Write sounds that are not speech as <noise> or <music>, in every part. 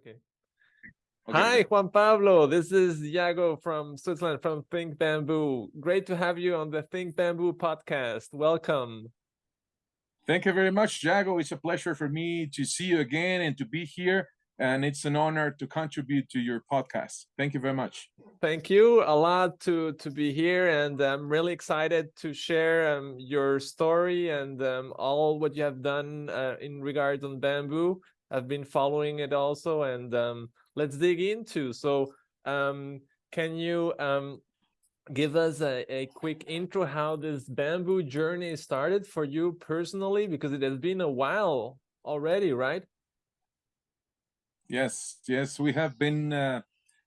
Okay. okay. Hi, Juan Pablo. This is Iago from Switzerland from Think Bamboo. Great to have you on the Think Bamboo podcast. Welcome. Thank you very much, Jago. It's a pleasure for me to see you again and to be here. And it's an honor to contribute to your podcast. Thank you very much. Thank you a lot to to be here, and I'm really excited to share um, your story and um, all what you have done uh, in regards on bamboo. I've been following it also, and um, let's dig into. So, um, can you um, give us a, a quick intro how this bamboo journey started for you personally? Because it has been a while already, right? Yes, yes, we have been. Uh,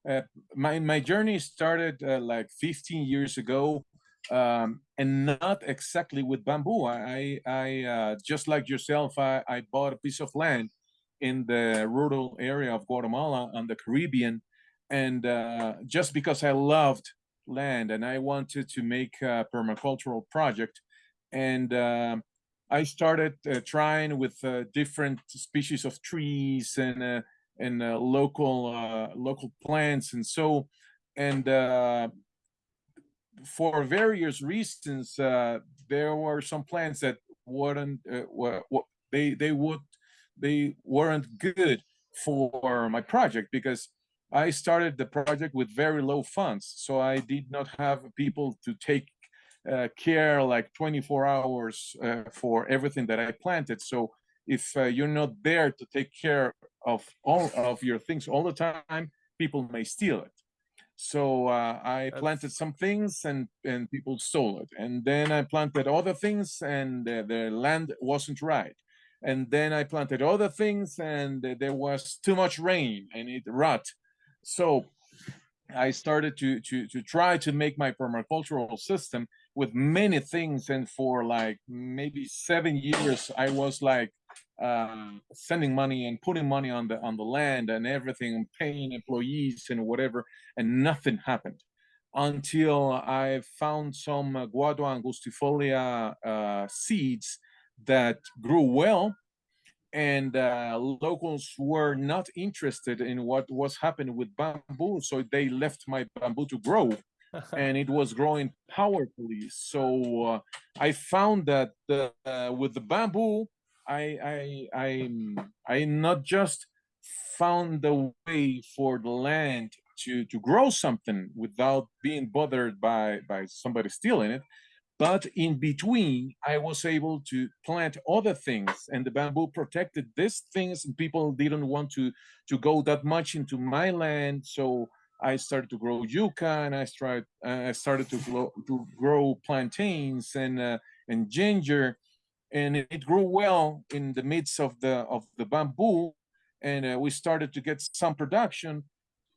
uh, my my journey started uh, like 15 years ago, um, and not exactly with bamboo. I I uh, just like yourself, I, I bought a piece of land in the rural area of Guatemala and the Caribbean. And uh, just because I loved land and I wanted to make a permacultural project, and uh, I started uh, trying with uh, different species of trees and uh, and uh, local local plants and so and for various reasons there were some plants that wouldn't they they would they weren't good for my project because I started the project with very low funds. So I did not have people to take uh, care like 24 hours uh, for everything that I planted. So if uh, you're not there to take care of all of your things all the time, people may steal it. So uh, I planted some things and, and people stole it. And then I planted other things and the land wasn't right and then I planted other things and there was too much rain and it rot. So I started to, to, to try to make my permacultural system with many things. And for like maybe seven years, I was like uh, sending money and putting money on the on the land and everything, and paying employees and whatever, and nothing happened until I found some uh, Guadua angustifolia uh, seeds that grew well and uh, locals were not interested in what was happening with bamboo so they left my bamboo to grow <laughs> and it was growing powerfully. So uh, i found that uh, with the bamboo i i i i not just found the way for the land to to grow something without being bothered by by somebody stealing it but in between, I was able to plant other things and the bamboo protected these things and people didn't want to, to go that much into my land. So I started to grow yucca and I started, uh, I started to, grow, to grow plantains and, uh, and ginger. And it grew well in the midst of the, of the bamboo. And uh, we started to get some production.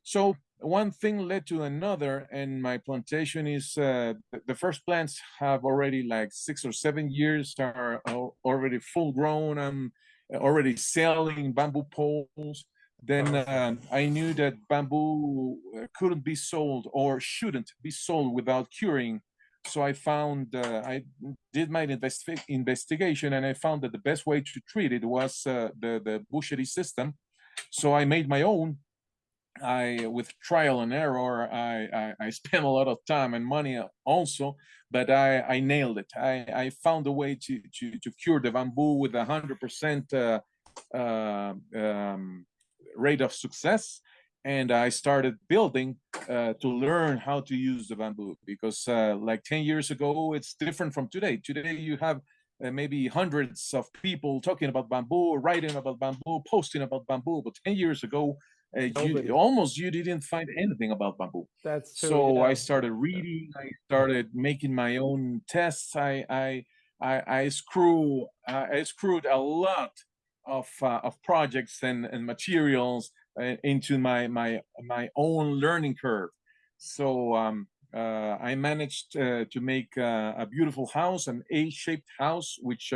So one thing led to another and my plantation is uh, the first plants have already like six or seven years are already full grown i'm already selling bamboo poles. Then uh, i knew that bamboo uh, couldn't be sold or shouldn't be sold without curing. So i found uh, i did my investi investigation and i found that the best way to treat it was uh, the the boucherie system. So i made my own I, with trial and error, I, I, I <laughs> spent a lot of time and money also, but I, I nailed it. I, I found a way to, to, to cure the bamboo with a hundred percent uh, uh, um, rate of success. And I started building uh, to learn how to use the bamboo because uh, like 10 years ago, it's different from today. Today you have uh, maybe hundreds of people talking about bamboo, writing about bamboo, posting about bamboo. But 10 years ago, uh, you, almost you didn't find anything about bamboo. That's true, so yeah. I started reading. I started making my own tests. I I I, I screw uh, I screwed a lot of uh, of projects and and materials uh, into my my my own learning curve. So um, uh, I managed uh, to make a beautiful house, an A-shaped house, which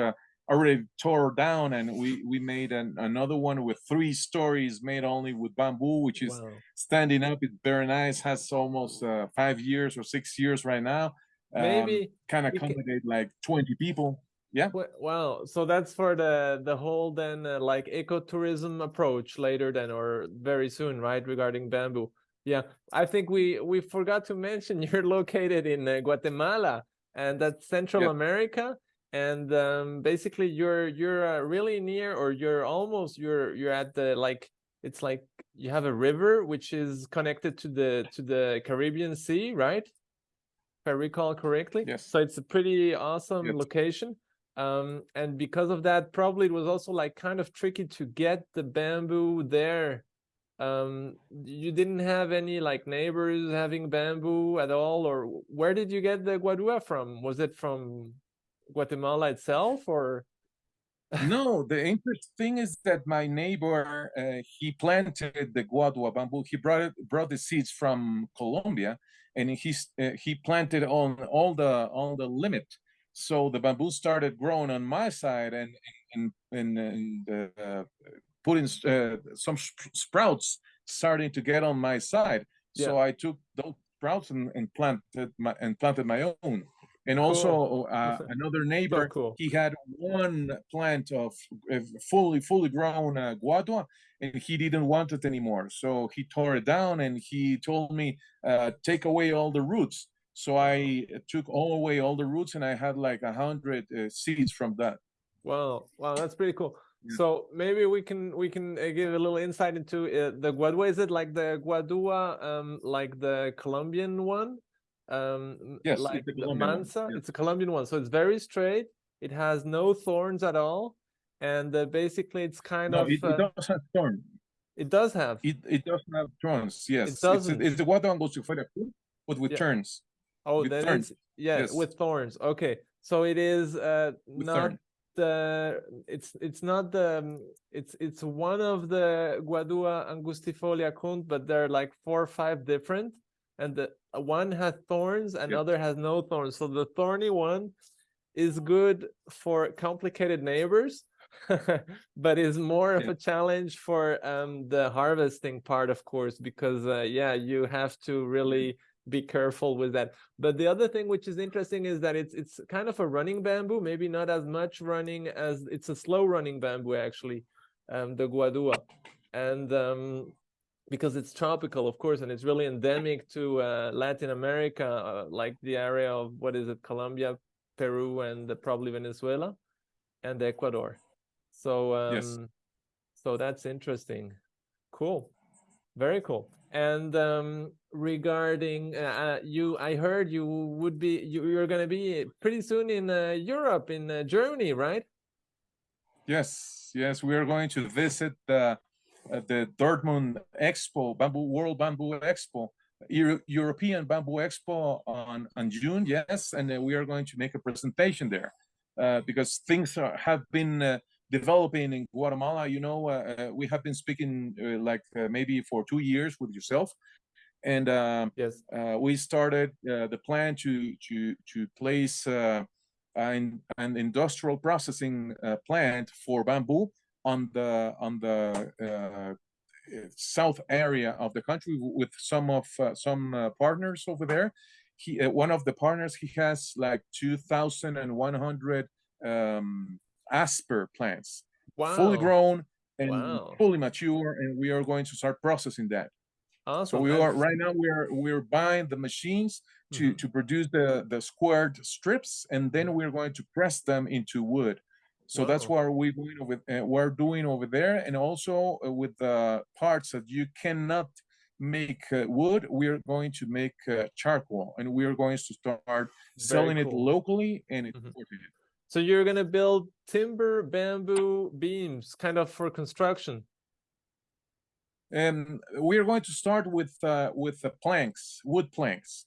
already tore down and we we made an, another one with three stories made only with bamboo which is wow. standing up it's very nice has almost uh, five years or six years right now maybe um, kind of accommodate like 20 people Yeah. Wow. So that's for the the whole then uh, like ecotourism approach later then or very soon, right? Regarding bamboo. Yeah. I think we we forgot to mention <laughs> you're located in uh, Guatemala and that's Central Yeah. America and um basically you're you're uh, really near or you're almost you're you're at the like it's like you have a river which is connected to the to the Caribbean Sea, right? If I recall correctly. Yes. So it's a pretty awesome Yes. location um and because of that probably it was also like kind of tricky to get the bamboo there um you didn't have any like neighbors having bamboo at all or where did you get the guadua from was it from guatemala itself or no, <laughs> the interesting thing is that my neighbor uh, he planted the guadua bamboo. He brought it brought the seeds from Colombia, and he's uh, he planted on all the on the limit. So the bamboo started growing on my side, and and and, and uh, putting uh, some sp- sprouts starting to get on my side. So I took those sprouts and, and planted my and planted my own. And also uh, another neighbor, cool. he had one plant of fully fully grown uh, guadua, and he didn't want it anymore. So he tore it down, and he told me, uh, "Take away all the roots." So I took all away all the roots, and I had like a hundred uh, seeds from that. Wow, wow, that's pretty cool. Yeah. So maybe we can we can uh, give a little insight into uh, the guadua. Is it like the guadua, um, like the Colombian one? Um, Yes, it's like the the mansa. yeah. It's a Colombian one, so it's very straight. It has no thorns at all, and uh, basically it's kind No, of it, uh, it does have thorns. it does have. It it does have thorns. Yes, it's, doesn't. it's the guadua angustifolia fruit, but with Yeah. turns. Oh, with that thorns. yeah, Yes. with thorns. Okay, so it is uh With not thorn. the it's it's not the um, it's it's one of the Guadua angustifolia Kunth, but there are like four or five different, and the uh, one has thorns, another has no thorns. So the thorny one is good for complicated neighbors, <laughs> but is more of a challenge for um the harvesting part, of course, because uh, yeah, you have to really be careful with that. But the other thing which is interesting is that it's it's kind of a running bamboo, maybe not as much running as it's a slow running bamboo actually, um, the guadua, and um, because it's tropical, of course, and it's really endemic to uh, Latin America, uh, like the area of what is it, Colombia, Peru, and probably Venezuela, and Ecuador. So um, Yes. so that's interesting. Cool, very cool. And um, regarding uh, uh, you, I heard you would be you, you're going to be pretty soon in uh, Europe, in uh, Germany, right? Yes, yes, we are going to visit the uh, the Dortmund Expo, Bamboo World Bamboo Expo, Euro- European Bamboo Expo on on June. Yes, and uh, we are going to make a presentation there uh, because things are, have been uh, developing in Guatemala. You know, uh, uh, we have been speaking uh, like uh, maybe for two years with yourself, and. Um, Yes. uh, we started uh, the plan to to to place uh, an, an industrial processing uh, plant for bamboo on the on the uh, uh, south area of the country with some of uh, some uh, partners over there. He uh, one of the partners he has like two thousand and one hundred um, asper plants, Wow. fully grown and Wow. fully mature, and we are going to start processing that. Awesome. So we are right now we are we're buying the machines to Mhm. to produce the the squared strips, and then we're going to press them into wood. So that's what we're doing over uh, we're doing over there, and also uh, with the parts that you cannot make uh, wood, we are going to make uh, charcoal, and we are going to start selling it locally and Mhm. it. So you're gonna build timber bamboo beams, kind of for construction. And we are going to start with uh, with the planks, wood planks,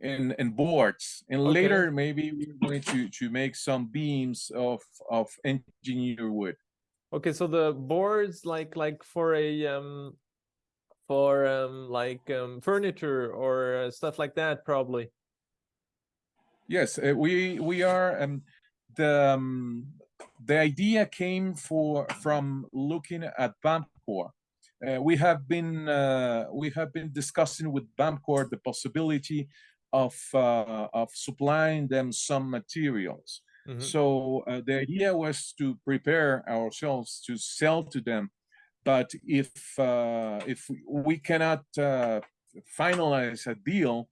and and boards, and Okay. later maybe we're going to to make some beams of of engineer wood. Okay, so the boards like like for a um for um like um furniture or uh, stuff like that probably. Yes, uh, we we are um, the um, the idea came for from looking at BamCore. Uh, we have been uh, we have been discussing with BamCore the possibility of uh, of supplying them some materials. Mm -hmm. So uh, the idea was to prepare ourselves to sell to them. But if uh, if we cannot uh, finalize a deal,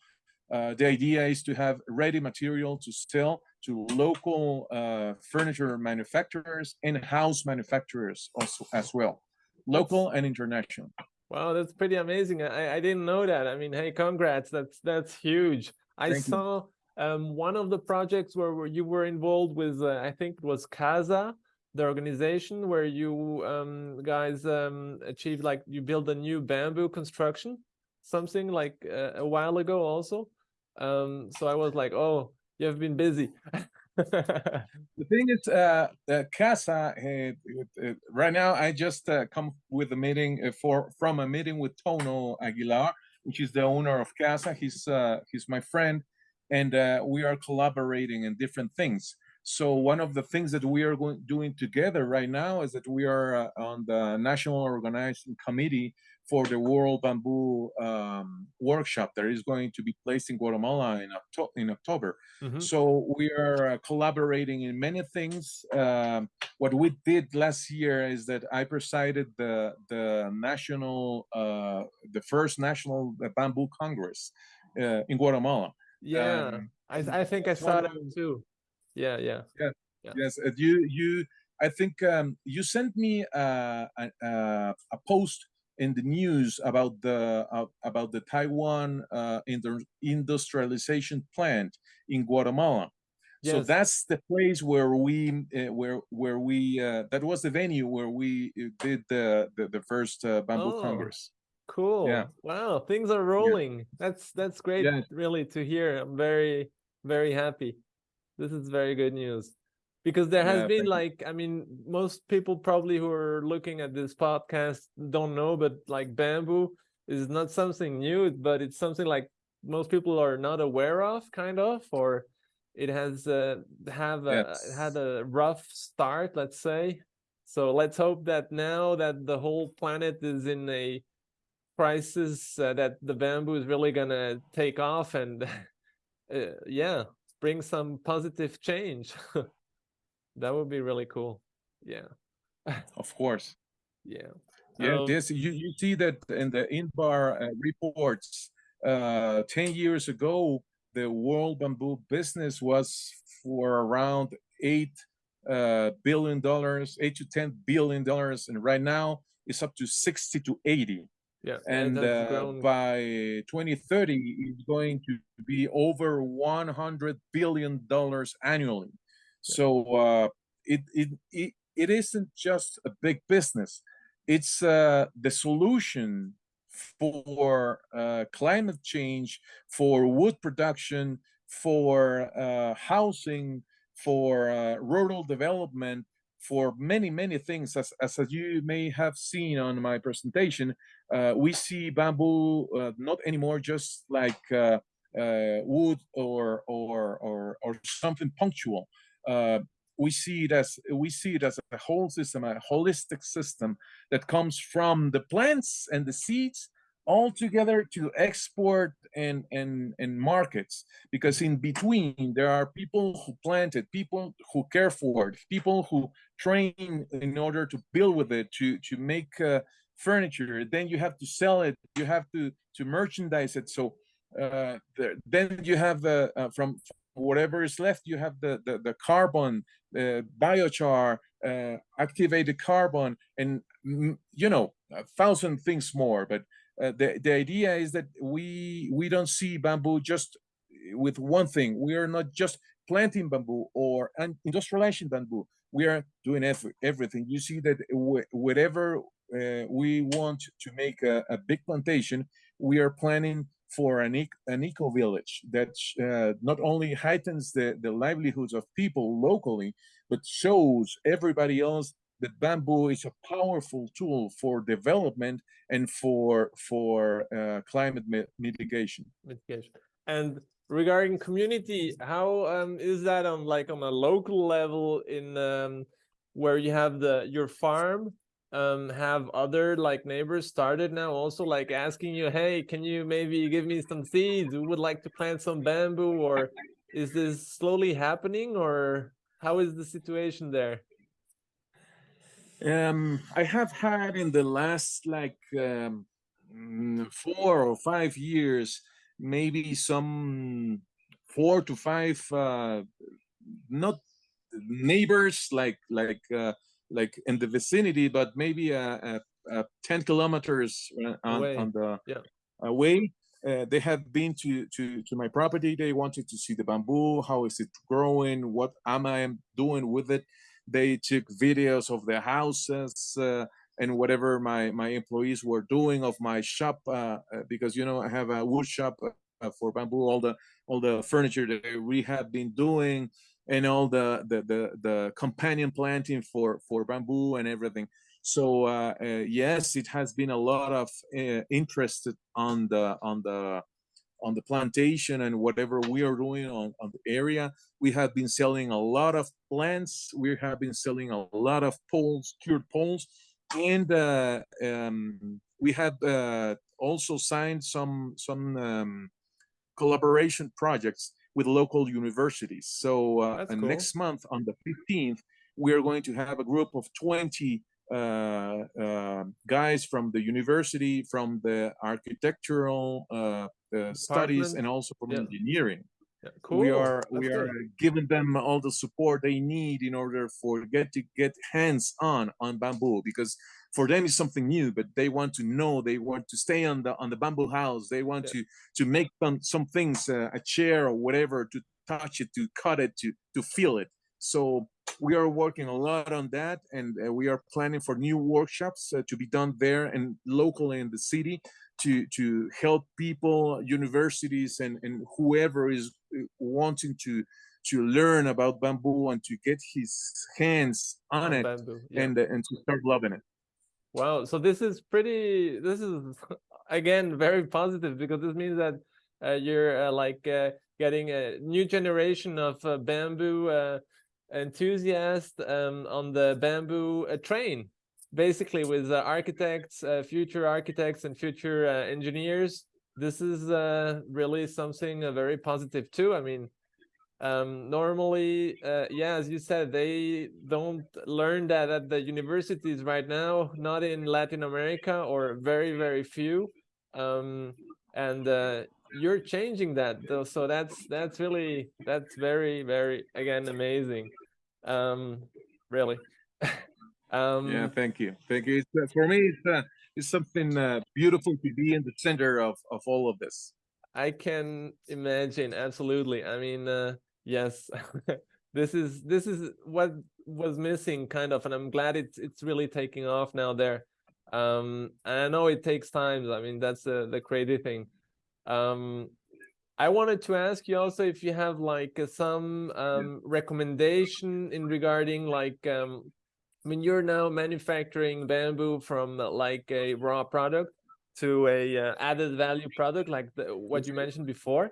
uh, the idea is to have ready material to sell to local uh, furniture manufacturers and house manufacturers also as well, local and international. Wow, that's pretty amazing. I, I didn't know that. I mean, hey, congrats. That's that's huge. I Thank saw um, one of the projects where, where you were involved with, uh, I think it was Casa, the organization where you um, guys um, achieved like you built a new bamboo construction, something like uh, a while ago also. Um, so I was like, oh, you have been busy. <laughs> the thing is, uh, uh Casa, uh, right now I just uh, come with a meeting uh, for from a meeting with Tono Aguilar, which is the owner of Casa. He's uh, he's my friend, and we are collaborating in different things. So one of the things that we are going doing together right now is that we are on the national organizing committee for the World Bamboo um, workshop that is going to be placed in Guatemala in, Octo in October. Mm -hmm. So we are uh, collaborating in many things. Um, what we did last year is that I presided the the national uh, the first national bamboo congress uh, in Guatemala. Yeah, um, I I think I saw that too. Yeah, yeah, yeah. yeah. Yes, uh, you you. I think um, you sent me uh, a, a, a post in the news about the uh, about the Taiwan uh, industrialization plant in Guatemala. Yes. So that's the place where we uh, where where we uh, that was the venue where we uh, did the the, the first uh, bamboo oh, congress. Cool. Yeah. Wow, things are rolling. Yeah. That's that's great yeah. really to hear. I'm very very happy. This is very good news because there has yeah, been like i mean most people probably who are looking at this podcast don't know but like bamboo is not something new but it's something like most people are not aware of kind of or it has uh, have a, yes. had a rough start let's say. So let's hope that now that the whole planet is in a crisis uh, that the bamboo is really gonna take off and <laughs> uh, yeah bring some positive change <laughs> That would be really cool. Yeah. <laughs> of course. Yeah. Yeah, um, this you, you see that in the INBAR uh, reports uh 10 years ago the world bamboo business was for around 8 uh, billion dollars, 8 to 10 billion dollars and right now it's up to 60 to 80. Yeah. And, uh, by 2030 it's going to be over 100 billion dollars annually. So uh, it, it, it, it isn't just a big business. It's uh, the solution for uh, climate change, for wood production, for uh, housing, for uh, rural development, for many, many things. As, as you may have seen on my presentation, uh, we see bamboo uh, not anymore just like uh, wood or, or, or, or something punctual uh, we see it as we see it as a whole system, a holistic system that comes from the plants and the seeds all together to export and and and markets. Because in between there are people who plant it people who care for it people who train in order to build with it to to make uh, furniture. Then you have to sell it you have to to merchandise it. So uh, the, then you have uh, uh from whatever is left, you have the, the, the carbon, the biochar, uh, activated carbon, and, you know, a thousand things more. But uh, the, the idea is that we, we don't see bamboo just with one thing. We are not just planting bamboo or industrializing bamboo. We are doing every, everything. You see that whatever uh, we want to make a, a big plantation, we are planning for an, an eco village that uh, not only heightens the, the livelihoods of people locally, but shows everybody else that bamboo is a powerful tool for development and for for uh, climate mitigation. Mitigation. And regarding community, how um, is that on like on a local level in um, where you have the your farm um have other like neighbors started now also like asking you hey can you maybe give me some seeds we would like to plant some bamboo or is this slowly happening or how is the situation there? Um, I have had in the last like um, mm, four or five years, maybe some four to five, uh, not neighbors like like uh, like in the vicinity, but maybe a, a ten kilometers uh, on, Away. on the Yeah. away. Uh, they have been to, to to my property. They wanted to see the bamboo. How is it growing? What am I doing with it? They took videos of their houses uh, and whatever my my employees were doing of my shop uh, uh, because you know I have a wood shop uh, for bamboo. All the all the furniture that we have been doing and all the the the, the companion planting for for bamboo and everything. So uh, uh, yes it has been a lot of uh, interest on the on the on the plantation and whatever we are doing on, on the area. We have been selling a lot of plants. We have been selling a lot of poles cured poles. And uh, um, we have uh, also signed some some um, collaboration projects with local universities. So uh, and cool. next month on the 15th, we are going to have a group of 20 uh, uh, guys from the university, from the architectural uh, uh, studies, and also from Yeah. engineering. Yeah, cool. We are we are good. giving them all the support they need in order for get to get hands on on bamboo because for them is something new, but they want to know, they want to stay on the on the bamboo house, they want Yeah. to to make some some things, uh, a chair or whatever, to touch it, to cut it, to to feel it. So we are working a lot on that, and uh, we are planning for new workshops uh, to be done there and locally in the city to to help people, universities, and and whoever is uh, wanting to to learn about bamboo and to get his hands on On it bamboo. Yeah. and uh, and to start loving it. Wow. So this is pretty, this is <laughs> again very positive because this means that uh, you're uh, like uh, getting a new generation of uh, bamboo uh, enthusiasts um, on the bamboo uh, train, basically with architects, future architects and future engineers. This is really something very positive too. I mean, um normally uh yeah as you said they don't learn that at the universities right now not in latin america or very very few um and uh you're changing that though so that's that's really that's very very again amazing um really <laughs> um Yeah, thank you, thank you. It's, uh, for me, it's uh, it's something uh, beautiful to be in the center of of all of this. I can imagine absolutely. I mean, uh, yes, <laughs> this is this is what was missing, kind of, and I'm glad it's it's really taking off now there. Um, and I know it takes time. I mean, that's the the crazy thing. Um, I wanted to ask you also if you have like uh, some um, recommendation in regarding like um, I mean, you're now manufacturing bamboo from like a raw product to a uh, added value product like the, what you mentioned before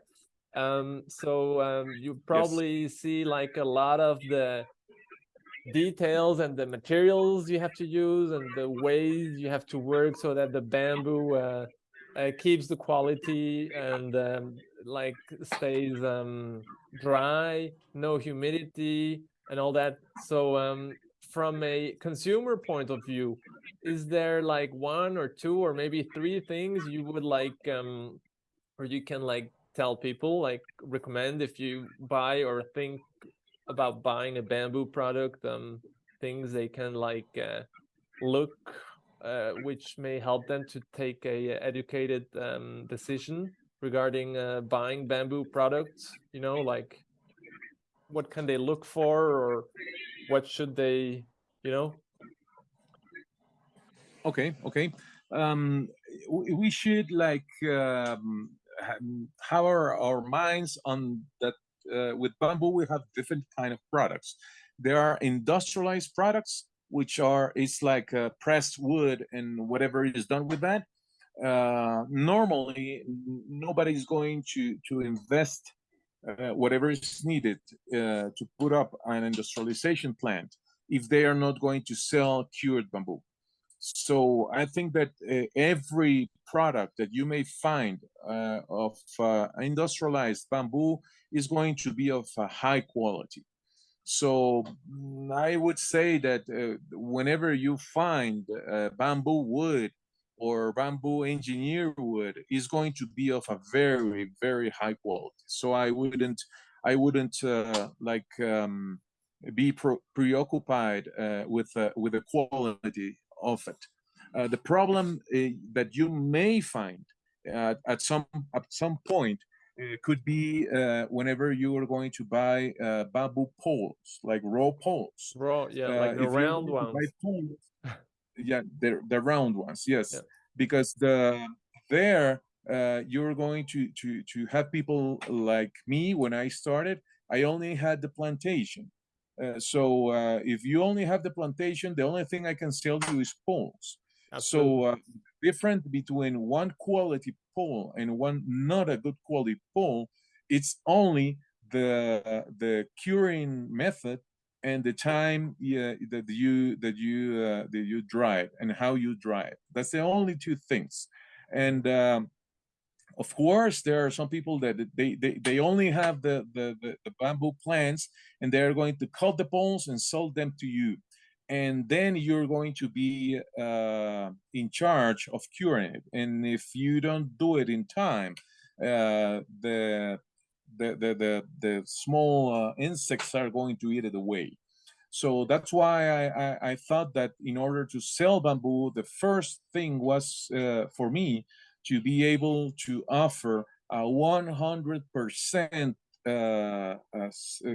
um so um you probably see like a lot of the details and the materials you have to use and the ways you have to work so that the bamboo uh, uh keeps the quality and um like stays um dry no humidity and all that. So um from a consumer point of view is there like one or two or maybe three things you would like um or you can like tell people like recommend if you buy or think about buying a bamboo product um things they can like uh, look uh, which may help them to take a educated um, decision regarding uh, buying bamboo products you know like what can they look for or what should they you know Okay, okay. Um, we, we should like um, ha- have our, minds on that. Uh, with bamboo, we have different kind of products. There are industrialized products, which are it's like uh, pressed wood and whatever is done with that. Uh, normally, nobody's going to to invest uh, whatever is needed uh, to put up an industrialization plant if they are not going to sell cured bamboo. So I think that uh, every product that you may find uh, of uh, industrialized bamboo is going to be of a high quality. So mm, I would say that uh, whenever you find uh, bamboo wood or bamboo engineer wood is going to be of a very very high quality. So I wouldn't I wouldn't uh, like um, be preoccupied uh, with uh, with the quality of it. Uh, the problem that you may find at some at some point it could be uh, whenever you are going to buy uh, bamboo poles, like raw poles. Raw, yeah, uh, like the round ones. Poles, <laughs> yeah, the the round ones, yes, yeah. because the there uh, you're going to to to have people like me when I started. I only had the plantation, uh, so uh, if you only have the plantation, the only thing I can sell you is poles. Absolutely. So different between one quality pole and one not a good quality pole, it's only the the curing method and the time yeah, that you that you uh, that you dry it and how you dry it. That's the only two things. And um, of course, there are some people that they they, they only have the, the the the bamboo plants and they're going to cut the poles and sell them to you and then you're going to be uh, in charge of curing it. And if you don't do it in time, uh, the, the, the, the, the small uh, insects are going to eat it away. So that's why I, I, I, thought that in order to sell bamboo, the first thing was uh, for me to be able to offer a 100% uh, uh,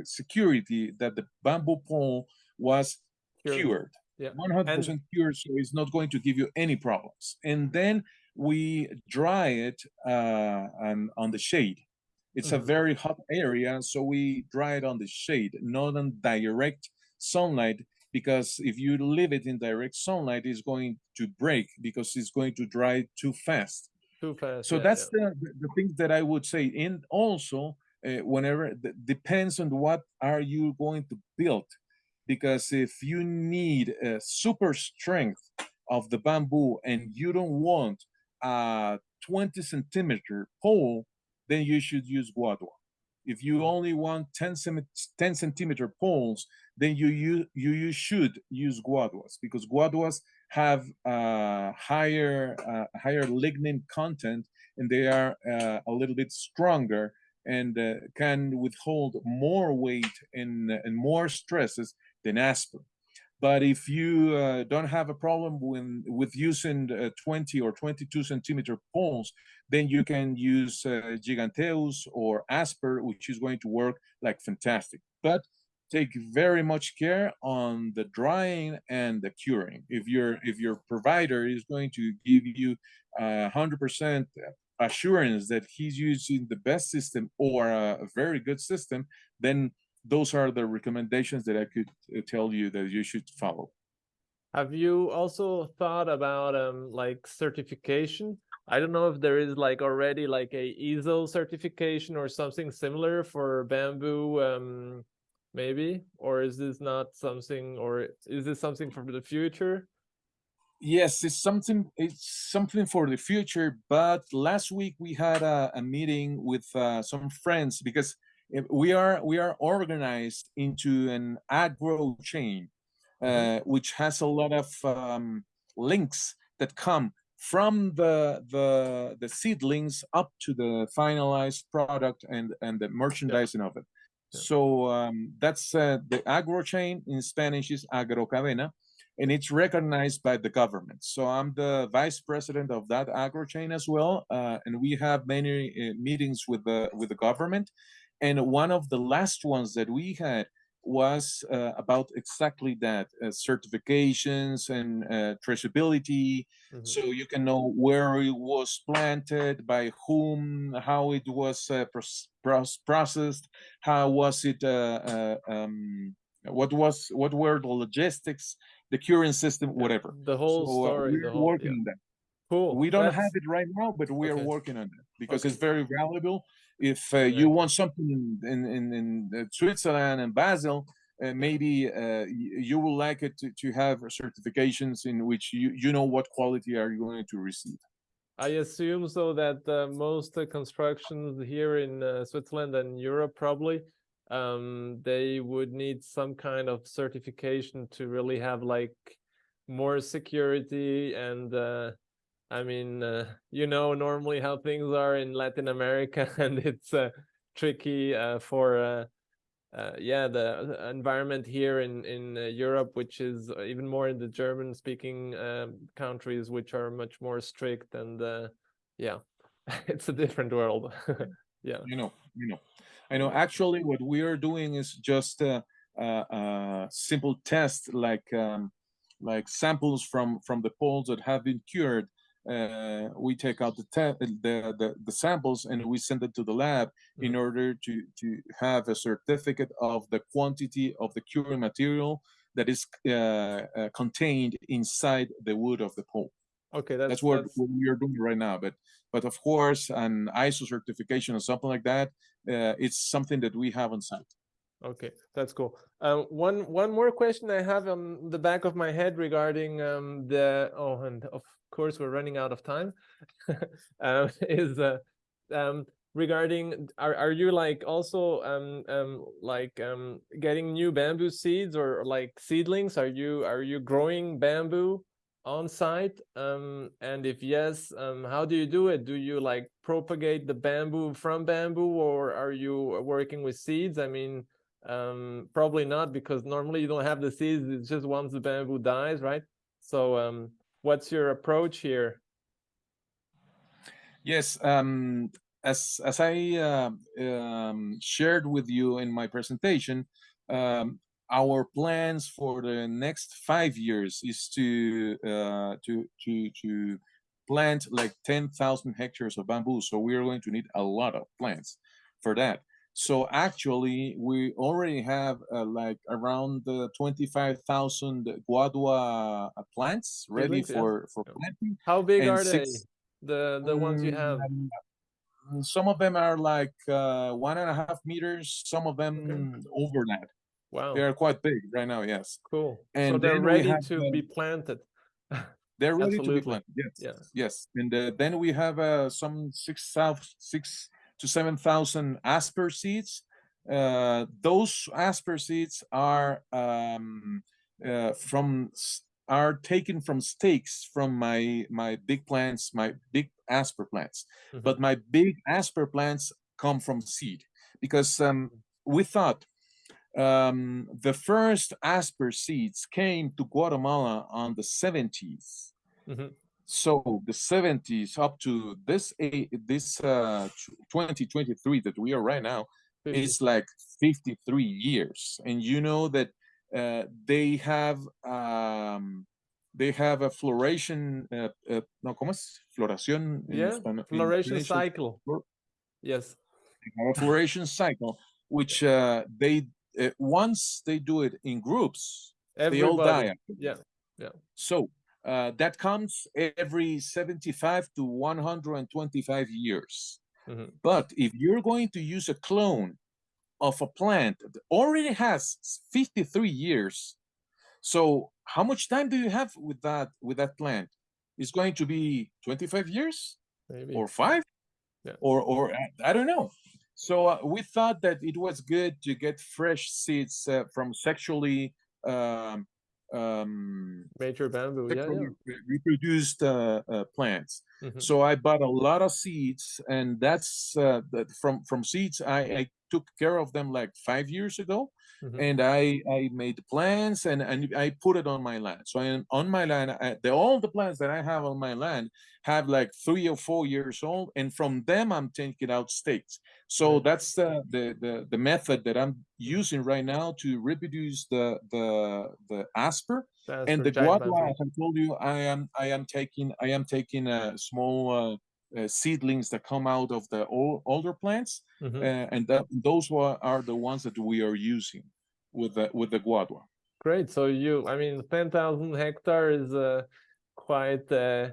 security that the bamboo pole was cured. Yeah. 100% and, cured, so it's not going to give you any problems. And then we dry it uh, on, on the shade. It's mm -hmm. a mm-hmm. very hot area, so we dry it on the shade, not on direct sunlight, because if you leave it in direct sunlight, it's going to break because it's going to dry too fast. Too fast. So yeah, that's yeah. The, the thing that I would say. And also, uh, whenever depends on what are you going to build because if you need a super strength of the bamboo and you don't want a 20 centimeter pole, then you should use guadua. If you only want 10, 10 centimeter poles, then you, you, you should use guaduas because guaduas have uh, higher, uh, higher lignin content and they are uh, a little bit stronger and uh, can withhold more weight and, and more stresses than aspirin. But if you uh, don't have a problem when, with using uh, 20 or 22 centimeter poles, then you can use Giganteus or Asper, which is going to work like fantastic. But take very much care on the drying and the curing. If your if your provider is going to give you 100% assurance that he's using the best system or a very good system, then those are the recommendations that I could uh, tell you that you should follow. Have you also thought about um like certification? I don't know if there is like already like a ISO certification or something similar for bamboo um maybe or is this not something or is this something for the future? Yes, it's something it's something for the future, but last week we had a, a meeting with uh, some friends because we are we are organized into an agro chain, mm-hmm. uh, which has a lot of um, links that come from the the the seedlings up to the finalized product and and the merchandising yeah. of it. So um, that's uh, the agro chain in Spanish is agrocadena, and it's recognized by the government. So I'm the vice president of that agro chain as well, uh, and we have many uh, meetings with the with the government and one of the last ones that we had was uh, about exactly that uh, certifications and uh, traceability mm-hmm. so you can know where it was planted by whom how it was uh, processed how was it uh, uh, um, what was what were the logistics the curing system whatever the whole so, story we're whole, working yeah. on that cool we don't That's... have it right now but we okay. are working on it because okay. it's very valuable if uh, you want something in in, in, in uh, Switzerland and Basel, uh, maybe uh, you will like it to, to have certifications in which you you know what quality are you going to receive. I assume so that uh, most constructions here in uh, Switzerland and Europe probably um, they would need some kind of certification to really have like more security and uh, I mean, uh, you know, normally how things are in Latin America, <laughs> and it's uh, tricky uh, for, uh, uh, yeah, the environment here in in uh, Europe, which is even more in the German-speaking um, countries, which are much more strict, and yeah, <laughs> it's a different world. <laughs> yeah, you know, you know, I know. Actually, what we are doing is just a, a, simple test, like um, like samples from from the poles that have been cured uh, we take out the, the, the, the, samples and we send it to the lab mm-hmm. in order to, to have a certificate of the quantity of the curing material that is uh, uh, contained inside the wood of the pole. Okay, that's, that's what, that's... what, we are doing right now. But but of course, an ISO certification or something like that, uh, it's something that we have on site. Okay, that's cool. Uh, one one more question I have on the back of my head regarding um, the oh, and of course we're running out of time. <laughs> Um, <laughs> is uh, um, regarding are, are you like also um, um, like um, getting new bamboo seeds or like seedlings? Are you are you growing bamboo on site? Um, and if yes um, how do you do it? Do you like propagate the bamboo from bamboo or are you working with seeds? I mean um, probably not because normally you don't have the seeds it's just once the bamboo dies right? So um, what's your approach here? Yes, um, as as I uh, um, shared with you in my presentation, um, our plans for the next five years is to uh, to to to plant like ten thousand hectares of bamboo. So we are going to need a lot of plants for that. So actually, we already have uh, like around uh, 25,000 guadua uh, plants ready for, for planting. How big are six, they, the, the um, ones you have? Um, some of them are like uh, one and a half meters, some of them okay. over that. Wow. They are quite big right now, yes. Cool. And so <laughs> they're ready to be planted. They're ready Absolutely. to be planted, yes. Yeah. Yes. And uh, then we have uh, some six, south six to 7,000 asper seeds. Uh, those asper seeds are um, uh, from are taken from stakes from my my big plants, my big asper plants. Mm -hmm. But my big asper plants come from seed because um, we thought um, the first asper seeds came to Guatemala on the 70s. Mm -hmm. So the 70s up to this this uh, 2023 that we are right now, is like 53 years, and you know that uh, they have um, they have a floration. Uh, uh, no, ¿cómo es? Floración. Yeah, floration cycle. Yes. a floration cycle, which uh, they uh, once they do it in groups, Everybody. they all die. Yeah, yeah. So uh, that comes every 75 to 125 years. Mm -hmm. But if you're going to use a clone of a plant that already has 53 years, so how much time do you have with that with that plant? It's going to be 25 years Maybe. or five yeah. or or I don't know. So uh, we thought that it was good to get fresh seeds uh, from sexually um, um, major bamboo, yeah, yeah. reproduced uh, uh, plants. Mm -hmm. So I bought a lot of seeds, and that's uh, that from from seeds. I, I took care of them like five years ago, Mm -hmm. and I I made the plants and and I put it on my land. So I, on my land, I, the, all the plants that I have on my land have like three or four years old, and from them I'm taking out stakes. So mm -hmm. that's the, the the the method that I'm using right now to reproduce the the the asper and the guadua. I told you, I am I am taking I am taking a small. Uh, uh, seedlings that come out of the old, older plants, mm -hmm. uh, and that, those are the ones that we are using with the with the guadua. Great. So you, I mean, ten thousand hectares is uh, quite uh,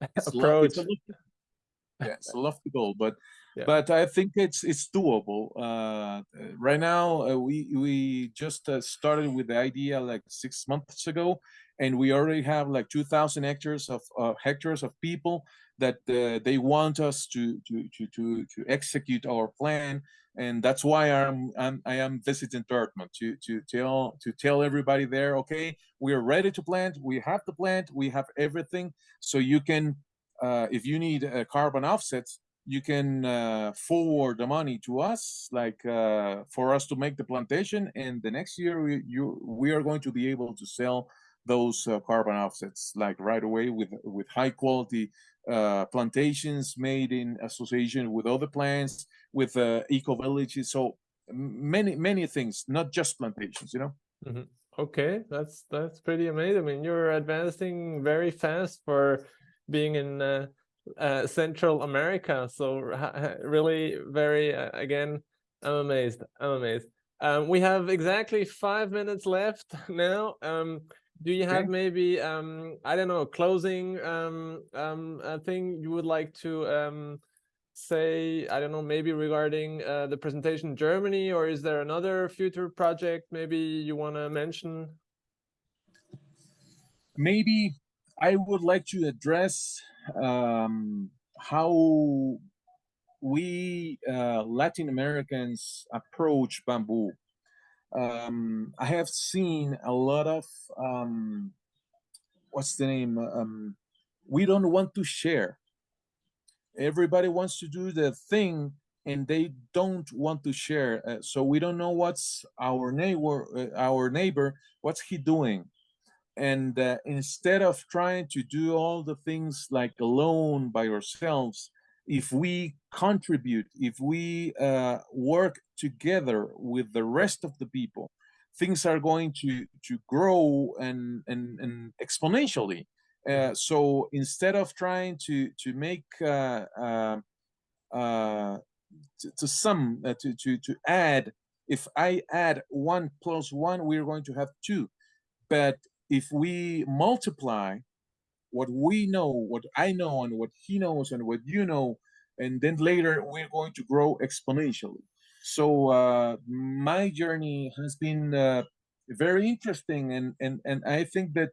<laughs> approach. yeah, it's a lofty goal, but yeah. but I think it's it's doable. Uh, right now, uh, we we just uh, started with the idea like six months ago, and we already have like two thousand hectares of hectares of people that uh, they want us to, to, to, to, to execute our plan. and that's why I'm, I'm I am visiting Dortmund to to tell to tell everybody there. Okay, we are ready to plant. We have the plant. We have everything. So you can, uh, if you need a carbon offsets, you can uh, forward the money to us, like uh, for us to make the plantation. And the next year, we, you, we are going to be able to sell those uh, carbon offsets like right away with with high quality uh, plantations made in association with other plants, with uh, eco villages. So many many things, not just plantations. You know. Mm -hmm. Okay, that's that's pretty amazing. I mean, you're advancing very fast for being in uh, uh, Central America. So really very, uh, again, I'm amazed. I'm amazed. Um, we have exactly five minutes left <laughs> now. Um, do you have okay. maybe, um, I don't know, closing um, um, a thing you would like to um, say, I don't know, maybe regarding uh, the presentation in Germany, or is there another future project maybe you want to mention? Maybe I would like to address um, how we uh, Latin Americans approach bamboo. Um, I have seen a lot of um, what's the name? Um, we don't want to share. Everybody wants to do the thing, and they don't want to share. Uh, so we don't know what's our neighbor, uh, our neighbor, what's he doing and uh, instead of trying to do all the things like alone by ourselves if we contribute if we uh, work together with the rest of the people things are going to to grow and and, and exponentially. Uh, so instead of trying to to make uh, uh, uh, to, to sum to, to to add if i add one plus one we're going to have two. But if we multiply what we know, what I know, and what he knows, and what you know, and then later we're going to grow exponentially. So uh, my journey has been uh, very interesting, and and and I think that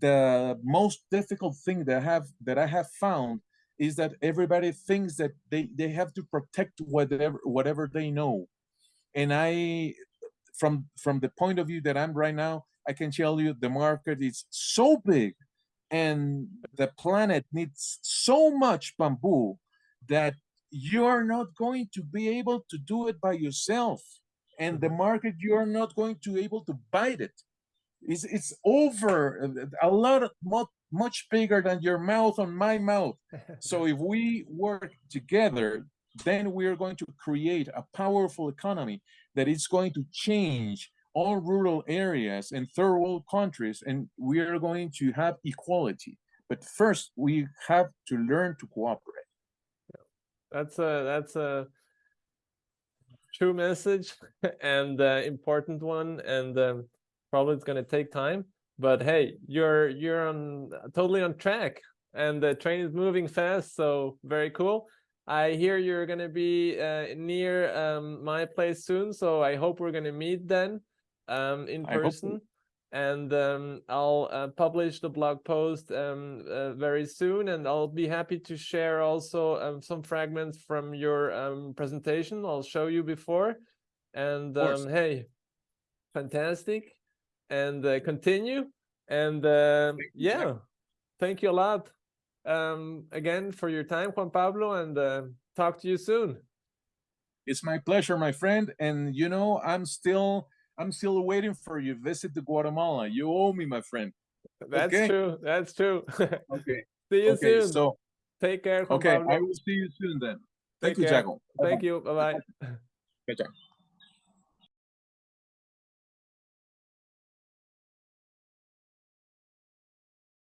the most difficult thing that I have that I have found is that everybody thinks that they they have to protect whatever whatever they know, and I from from the point of view that I'm right now, I can tell you the market is so big and the planet needs so much bamboo that you're not going to be able to do it by yourself. And the market, you're not going to be able to bite it. It's, it's over a lot of, much bigger than your mouth on my mouth. <laughs> so if we work together, then we're going to create a powerful economy that is going to change all rural areas and third world countries, and we are going to have equality. But first, we have to learn to cooperate. That's a that's a true message <laughs> and uh, important one, and um, probably it's going to take time. But hey, you're you're on totally on track, and the train is moving fast, so very cool. I hear you're going to be uh, near um, my place soon, so I hope we're going to meet then um, in person. And um, I'll uh, publish the blog post um, uh, very soon, and I'll be happy to share also um, some fragments from your um, presentation. I'll show you before. And um, hey, fantastic. And uh, continue. And uh, yeah, thank you a lot um, again for your time, Juan Pablo, and uh, talk to you soon. It's my pleasure, my friend. And you know, I'm still I'm still waiting for you. Visit the Guatemala. You owe me, my friend. That's okay? true. That's true. okay. <laughs> See you okay, soon. So take care. okay, Pablo. I will see you soon then. Thank Take you, care. Jaco. Thank you. Bye bye. Okay,